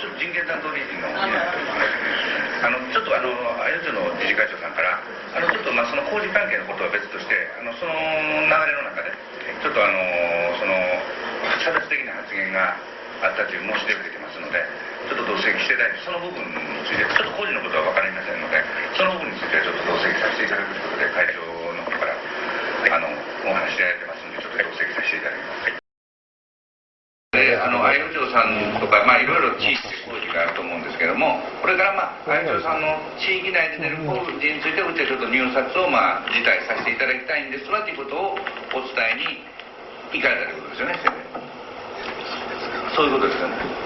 ちょっと人権担当理事のあのちょっとあのあゆの理事会長さんからあのちょっとまあその工事関係のことは別としてあのその流れの中でちょっとあのその差別的な発言があったという申し出を受けてますのでちょっと同席していただいてその部分についてちょっと工事のことは分かりませんのでその部分についてはちょっと同席させていただくということで会長の方からあのお話しいただいてますのでちょっと同席させていただきます。であの相生町さんとか、まあ、いろいろ地域工事があると思うんですけども、これから、まあ、相生町さんの地域内で出る工事について、うちはちょっと入札を、まあ、辞退させていただきたいんですわということをお伝えに行かれたということですよね、そういうことですよね。